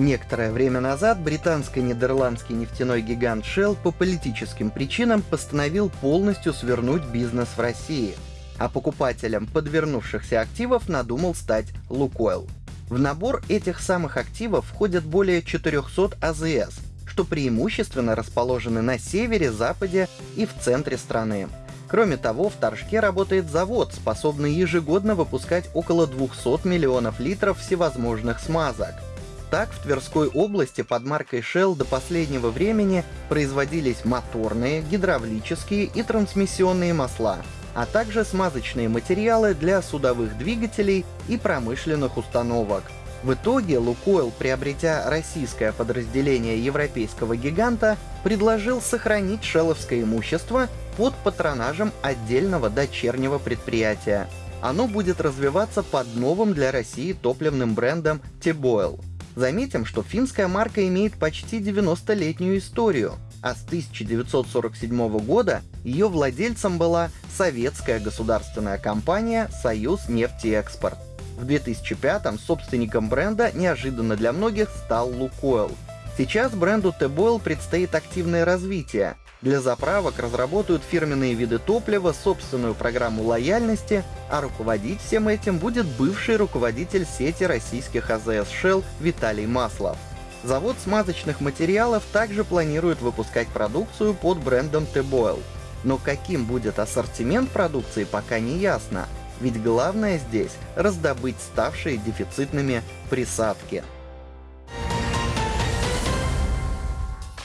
Некоторое время назад британско-нидерландский нефтяной гигант Shell по политическим причинам постановил полностью свернуть бизнес в России, а покупателем подвернувшихся активов надумал стать Лукойл. В набор этих самых активов входят более 400 АЗС, что преимущественно расположены на севере, западе и в центре страны. Кроме того, в Торжке работает завод, способный ежегодно выпускать около 200 миллионов литров всевозможных смазок — так, в Тверской области под маркой Shell до последнего времени производились моторные, гидравлические и трансмиссионные масла, а также смазочные материалы для судовых двигателей и промышленных установок. В итоге Лукойл, приобретя российское подразделение европейского гиганта, предложил сохранить шелловское имущество под патронажем отдельного дочернего предприятия. Оно будет развиваться под новым для России топливным брендом T-Boil. Заметим, что финская марка имеет почти 90-летнюю историю, а с 1947 года ее владельцем была советская государственная компания «Союз нефтеэкспорт». В 2005-м собственником бренда неожиданно для многих стал Лукойл. Сейчас бренду T-Boil предстоит активное развитие, для заправок разработают фирменные виды топлива, собственную программу лояльности, а руководить всем этим будет бывший руководитель сети российских АЗС Shell Виталий Маслов. Завод смазочных материалов также планирует выпускать продукцию под брендом T-Boil. Но каким будет ассортимент продукции пока не ясно, ведь главное здесь — раздобыть ставшие дефицитными присадки.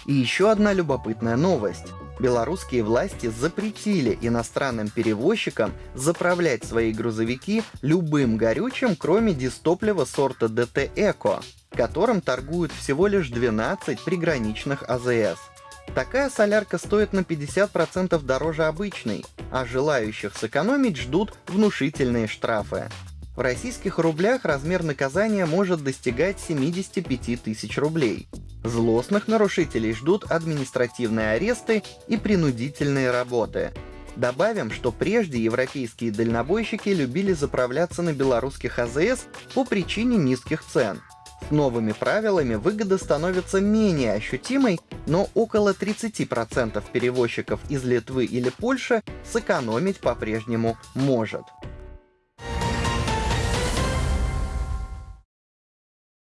И еще одна любопытная новость. Белорусские власти запретили иностранным перевозчикам заправлять свои грузовики любым горючим, кроме дистоплива сорта ДТ Эко, которым торгуют всего лишь 12 приграничных АЗС. Такая солярка стоит на 50% дороже обычной, а желающих сэкономить ждут внушительные штрафы. В российских рублях размер наказания может достигать 75 тысяч рублей. Злостных нарушителей ждут административные аресты и принудительные работы. Добавим, что прежде европейские дальнобойщики любили заправляться на белорусских АЗС по причине низких цен. С новыми правилами выгода становится менее ощутимой, но около 30% перевозчиков из Литвы или Польши сэкономить по-прежнему может.